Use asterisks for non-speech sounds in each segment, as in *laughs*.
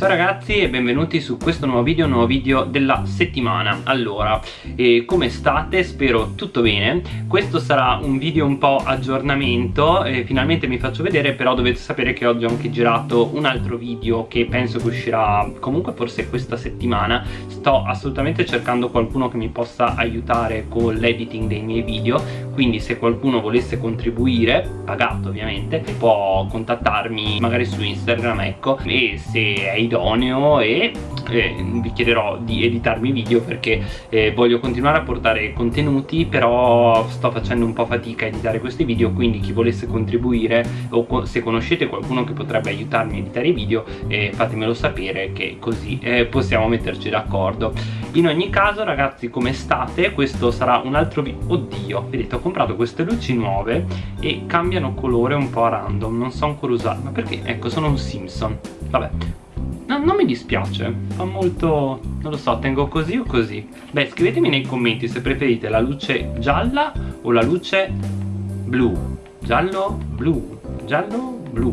Ciao ragazzi e benvenuti su questo nuovo video, nuovo video della settimana. Allora, eh, come state? Spero tutto bene. Questo sarà un video un po' aggiornamento eh, Finalmente mi faccio vedere però dovete sapere che oggi ho anche girato un altro video Che penso che uscirà comunque forse questa settimana. Sto assolutamente cercando qualcuno che mi possa aiutare con l'editing dei miei video Quindi se qualcuno volesse contribuire, pagato ovviamente Può contattarmi magari su Instagram ecco E se è idoneo e eh, vi chiederò di editarmi video perché eh, voglio continuare a portare contenuti però sto facendo un po' fatica a editare questi video quindi chi volesse contribuire o se conoscete qualcuno che potrebbe aiutarmi a editare i video eh, fatemelo sapere che così eh, possiamo metterci d'accordo in ogni caso ragazzi come state? Questo sarà un altro video oddio vedete ho comprato queste luci nuove e cambiano colore un po' a random non so ancora usarle ma perché? Ecco sono un Simpson. Vabbè. No, non mi dispiace, fa molto... non lo so, tengo così o così. Beh, scrivetemi nei commenti se preferite la luce gialla o la luce blu. Giallo, blu, giallo, blu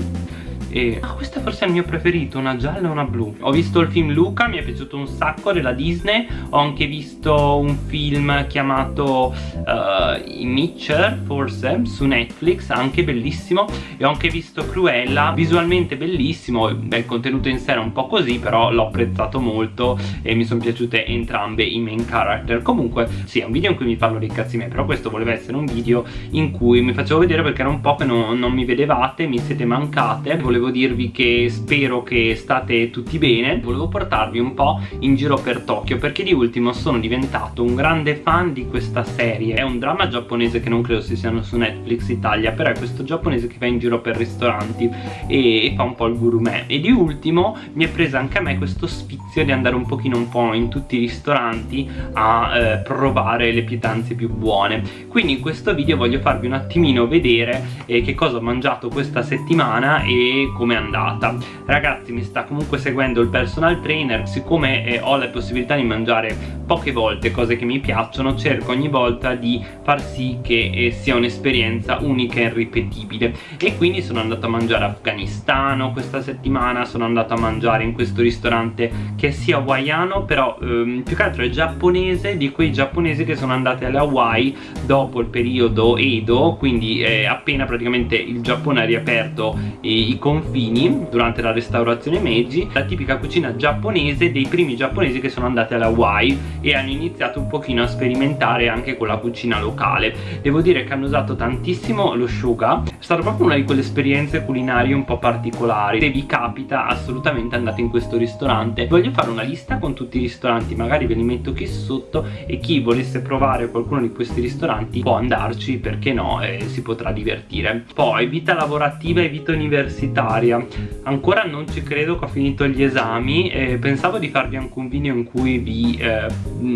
e ah, questo forse è il mio preferito, una gialla e una blu. Ho visto il film Luca, mi è piaciuto un sacco della Disney. Ho anche visto un film chiamato uh, Mitcher, forse, su Netflix Anche bellissimo. E ho anche visto Cruella, visualmente bellissimo. Beh, il contenuto in sé era un po' così Però l'ho apprezzato molto E mi sono piaciute entrambe i main character. Comunque, sì, è un video in cui mi parlo dei cazzi miei Però questo voleva essere un video in cui mi facevo vedere Perché era un po' che non, non mi vedevate, mi siete mancate. Volevo volevo dirvi che spero che state tutti bene. Volevo portarvi un po' in giro per Tokyo perché di ultimo sono diventato un grande fan di questa serie. È un dramma giapponese che non credo si siano su Netflix Italia Però è questo giapponese che va in giro per ristoranti e, e fa un po' il gourmet. E di ultimo mi è presa anche a me questo sfizio di andare un pochino un po' in tutti i ristoranti a eh, provare le pietanze più buone. Quindi in questo video voglio farvi un attimino vedere eh, che cosa ho mangiato questa settimana e come è andata. Ragazzi mi sta comunque seguendo il personal trainer siccome eh, ho la possibilità di mangiare poche volte cose che mi piacciono cerco ogni volta di far sì che eh, sia un'esperienza unica e irripetibile e quindi sono andato a mangiare afganistano questa settimana sono andato a mangiare in questo ristorante che sia hawaiano però ehm, più che altro è giapponese di quei giapponesi che sono andati alle Hawaii dopo il periodo Edo quindi eh, appena praticamente il Giappone ha riaperto i confini confini durante la restaurazione Meiji la tipica cucina giapponese dei primi giapponesi che sono andati alla Hawaii e hanno iniziato un pochino a sperimentare anche con la cucina locale. Devo dire che hanno usato tantissimo lo shuga è stata proprio una di quelle esperienze culinarie un po' particolari. Se vi capita assolutamente andate in questo ristorante. Voglio fare una lista con tutti i ristoranti magari ve li metto qui sotto e chi volesse provare qualcuno di questi ristoranti può andarci perché no eh, si potrà divertire. Poi vita lavorativa e vita universitaria. Ancora non ci credo che ho finito gli esami e pensavo di farvi anche un video in cui vi eh,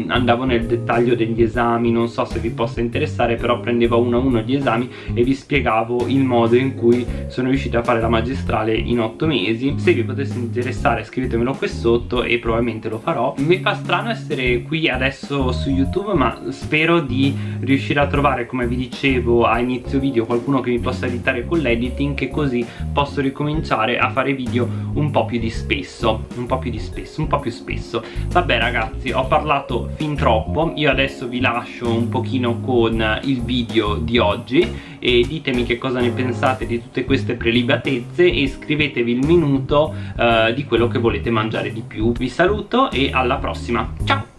andavo nel dettaglio degli esami. Non so se vi possa interessare però prendevo uno a uno gli esami e vi spiegavo il modo in cui sono riuscito a fare la magistrale in otto mesi. Se vi potesse interessare scrivetemelo qui sotto e probabilmente lo farò. Mi fa strano essere qui adesso su youtube ma spero di riuscire a trovare come vi dicevo a inizio video qualcuno che mi possa aiutare con l'editing che così posso riconoscere cominciare a fare video un po' più di spesso un po' più di spesso, un po' più spesso. Vabbè ragazzi ho parlato fin troppo. Io adesso vi lascio un pochino con il video di oggi e ditemi che cosa ne pensate di tutte queste prelibatezze e scrivetevi il minuto uh, di quello che volete mangiare di più. Vi saluto e alla prossima. Ciao!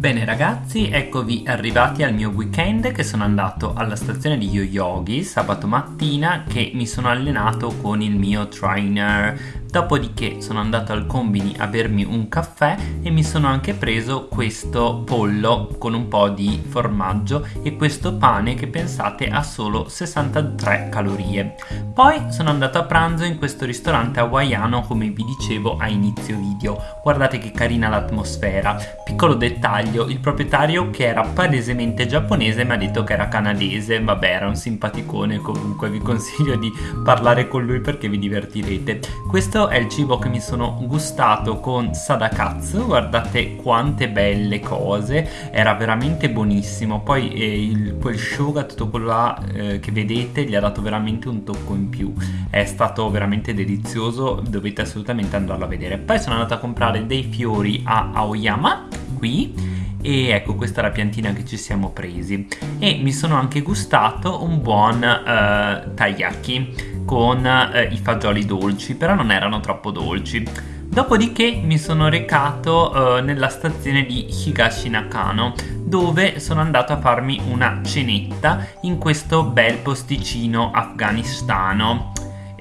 Bene ragazzi, eccovi arrivati al mio weekend che sono andato alla stazione di Yoyogi sabato mattina che mi sono allenato con il mio trainer Dopodiché sono andato al combini a bermi un caffè e mi sono anche preso questo pollo con un po' di formaggio e questo pane che pensate ha solo 63 calorie. Poi sono andato a pranzo in questo ristorante hawaiano come vi dicevo a inizio video. Guardate che carina l'atmosfera. Piccolo dettaglio, il proprietario che era palesemente giapponese mi ha detto che era canadese, vabbè era un simpaticone comunque vi consiglio di parlare con lui perché vi divertirete. Questo questo è il cibo che mi sono gustato con Sadakatsu, guardate quante belle cose, era veramente buonissimo, poi eh, il, quel shoga, tutto quello là eh, che vedete gli ha dato veramente un tocco in più, è stato veramente delizioso, dovete assolutamente andarlo a vedere. Poi sono andato a comprare dei fiori a Aoyama, qui, e ecco questa è la piantina che ci siamo presi. E mi sono anche gustato un buon uh, taiyaki con uh, i fagioli dolci però non erano troppo dolci. Dopodiché mi sono recato uh, nella stazione di Higashi Nakano dove sono andato a farmi una cenetta in questo bel posticino afganistano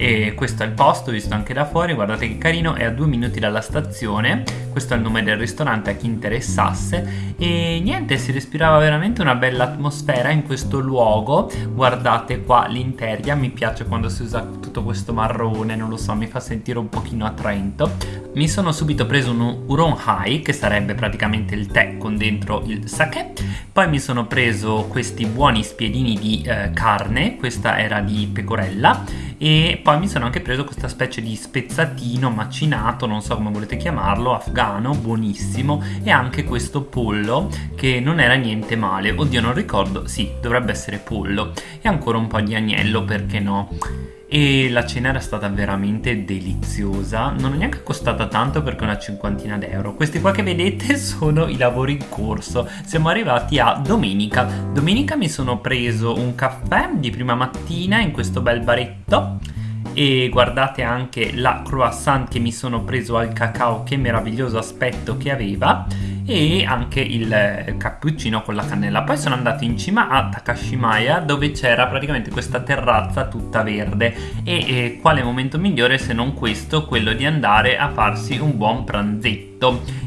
e questo è il posto visto anche da fuori guardate che carino è a due minuti dalla stazione. Questo è il nome del ristorante a chi interessasse. E niente si respirava veramente una bella atmosfera in questo luogo. Guardate qua l'interia mi piace quando si usa tutto questo marrone non lo so mi fa sentire un pochino attraento. Mi sono subito preso un Uron Hai che sarebbe praticamente il tè con dentro il sake. Poi mi sono preso questi buoni spiedini di eh, carne questa era di pecorella e poi mi sono anche preso questa specie di spezzatino macinato, non so come volete chiamarlo, afgano, buonissimo e anche questo pollo che non era niente male, oddio non ricordo, sì, dovrebbe essere pollo e ancora un po' di agnello, perché no? E la cena era stata veramente deliziosa. Non è neanche costata tanto perché una cinquantina d'euro. Questi qua che vedete *laughs* sono i lavori in corso. Siamo arrivati a domenica. Domenica mi sono preso un caffè di prima mattina in questo bel baretto. E guardate anche la croissant che mi sono preso al cacao. Che meraviglioso aspetto che aveva e anche il cappuccino con la cannella. Poi sono andato in cima a Takashimaya dove c'era praticamente questa terrazza tutta verde e, e quale momento migliore se non questo, quello di andare a farsi un buon pranzetto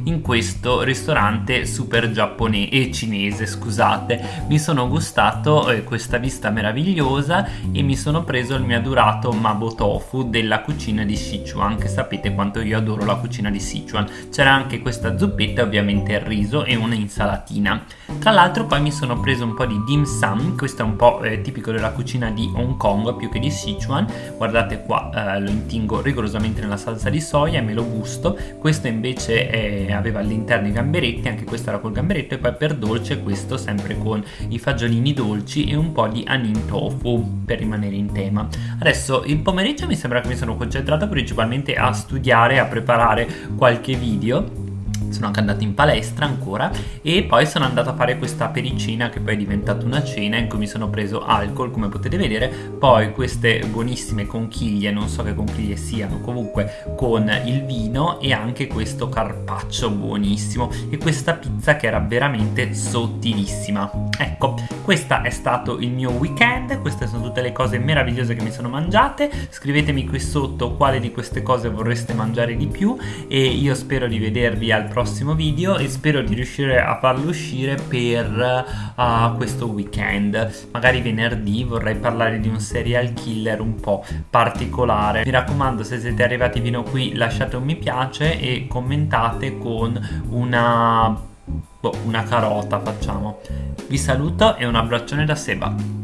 in questo ristorante super giapponese e cinese scusate. Mi sono gustato eh, questa vista meravigliosa e mi sono preso il mio adorato mabo tofu della cucina di Sichuan che sapete quanto io adoro la cucina di Sichuan. C'era anche questa zuppetta ovviamente il riso e una insalatina. Tra l'altro poi mi sono preso un po' di dim sum questo è un po' eh, tipico della cucina di Hong Kong più che di Sichuan. Guardate qua eh, lo intingo rigorosamente nella salsa di soia e me lo gusto. Questo invece eh, aveva all'interno i gamberetti, anche questo era col gamberetto e poi per dolce questo sempre con i fagiolini dolci e un po' di anin tofu per rimanere in tema. Adesso il pomeriggio mi sembra che mi sono concentrato principalmente a studiare, a preparare qualche video sono anche andato in palestra ancora e poi sono andato a fare questa pericina che poi è diventata una cena in cui mi sono preso alcol come potete vedere. Poi queste buonissime conchiglie non so che conchiglie siano comunque con il vino e anche questo carpaccio buonissimo e questa pizza che era veramente sottilissima. Ecco questo è stato il mio weekend queste sono tutte le cose meravigliose che mi sono mangiate. Scrivetemi qui sotto quale di queste cose vorreste mangiare di più e io spero di vedervi al prossimo prossimo video e spero di riuscire a farlo uscire per uh, questo weekend. Magari venerdì vorrei parlare di un serial killer un po' particolare. Mi raccomando se siete arrivati fino qui lasciate un mi piace e commentate con una boh, una carota facciamo. Vi saluto e un abbraccione da Seba